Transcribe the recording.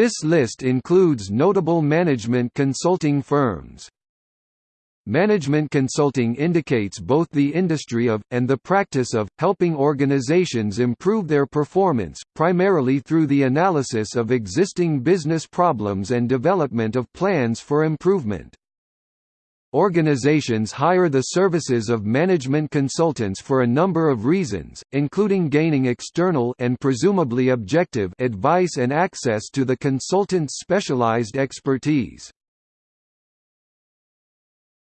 This list includes notable management consulting firms. Management consulting indicates both the industry of, and the practice of, helping organizations improve their performance, primarily through the analysis of existing business problems and development of plans for improvement. Organizations hire the services of management consultants for a number of reasons, including gaining external and presumably objective advice and access to the consultant's specialized expertise.